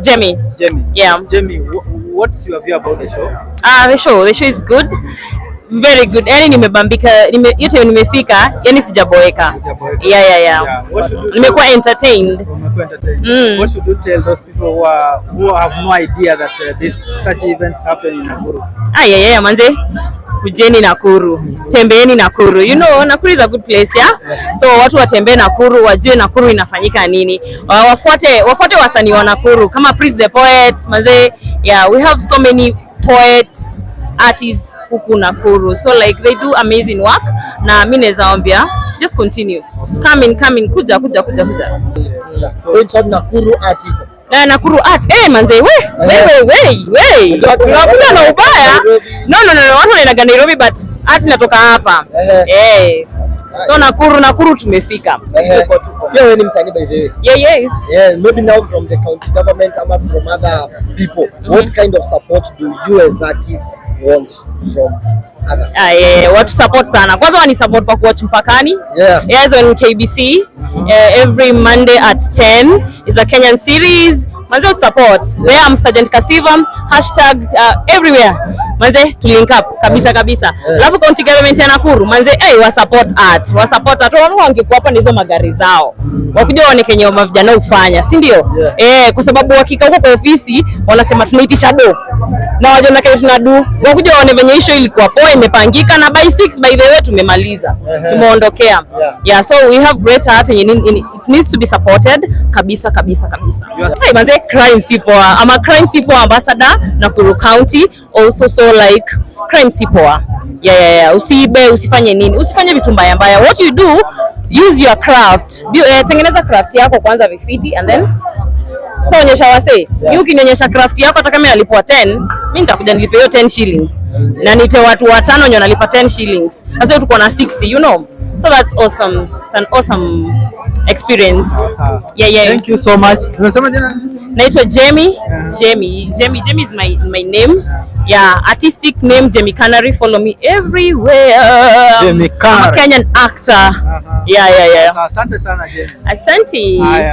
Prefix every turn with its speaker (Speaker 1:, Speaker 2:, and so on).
Speaker 1: Jamie.
Speaker 2: Jamie.
Speaker 1: Yeah.
Speaker 2: Jamie, what's your view about the show?
Speaker 1: Ah, the show, the show is good. Very good. Yani nimebambika, nime, yote nimefika, yani sijaboeka. Yeah, yeah, yeah.
Speaker 2: Yeah. You
Speaker 1: Nimekuwa entertained.
Speaker 2: Entertained.
Speaker 1: Mm.
Speaker 2: What should you tell those people who are who have no idea that uh, this such events happen in Nakuru?
Speaker 1: Ah, yeah, yeah, manze. Kujeni Nakuru, tembeeni Nakuru. You know, Nakuru is a good place, yeah? So watu watembee Nakuru, wajue Nakuru inafanyika nini. Uh, wafuate wafuate wasanii wa Nakuru kama Prince the Poet, mazee. Yeah, we have so many poets, artists huku Nakuru. So like they do amazing work na mimi naweza waambia just continue. Come in, come in, kuja kuja kuja kuja.
Speaker 3: So so Nakuru article.
Speaker 1: Na Nakuru art. Eh, manze, we, we, we, we, we. Tunakuja na ubaya. No, no, no, watu wanaendaga Nairobi but art inatoka hapa. Eh. So Nakuru, Nakuru tumefika. Tuko tuko.
Speaker 3: Yeah, wewe ni msanii by the way.
Speaker 1: Yeah, yeah.
Speaker 3: Yeah, maybe now from the county government ama from other people. What kind of support do you as artists want from other?
Speaker 1: Ah, yeah, yeah. Watu support sana. Kwanza wani support kwa kuwatch mpakani.
Speaker 3: Yeah.
Speaker 1: Yes, on KBC uh, every Monday at 10 is a Kenyan series. Manze support. Where I'm Sergeant Kasiva, hashtag uh, everywhere. Manze clean link up kabisa kabisa. Alafu county government ya Nakuru, manze hey, wa support art. Wa support art. Wao wangekuwa hapa hizo magari zao. Wakuja waone kenye mavijana ufanya, si ndio?
Speaker 3: Yeah.
Speaker 1: Eh, kwa sababu wakika huko kwa ofisi wanasema tunaitisha do. Na wajua na kile tunadu. Wakuja waone venye issue ilikuwa poa imepangika na by 6 by the way tumemaliza.
Speaker 3: uh -huh.
Speaker 1: Tumeondokea.
Speaker 3: Yeah.
Speaker 1: Yeah, so we have great art yenye needs to be supported kabisa kabisa kabisa. Hey, manze crime si poa. I'm a crime si poa ambassador Nakuru County also so like crime si poa. Yeah, yeah, yeah. Usiibe, usifanye nini? Usifanye vitu mbaya mbaya. What you do, use your craft. Be, eh, tengeneza craft yako kwanza vifiti and then sasa onyesha wasee.
Speaker 3: Yeah.
Speaker 1: Ukinionyesha craft yako hata kama nalipwa 10, mimi nitakuja nilipe hiyo 10 shillings. Na nite watu watano wenye nalipa 10 shillings. Sasa tuko na 60, you know. So that's awesome. It's an awesome experience. Yeah, yeah.
Speaker 2: Thank you so much. Unasema jina?
Speaker 1: Naitwa Jamie. Jamie. Jamie. Jamie is my my name. Yeah, artistic name Jamie Canary. Follow me everywhere.
Speaker 2: Jamie
Speaker 1: I'm a Kenyan actor.
Speaker 2: Aha.
Speaker 1: Yeah, yeah, yeah.
Speaker 2: Asante sana Jamie.
Speaker 1: Asante.
Speaker 2: Haya.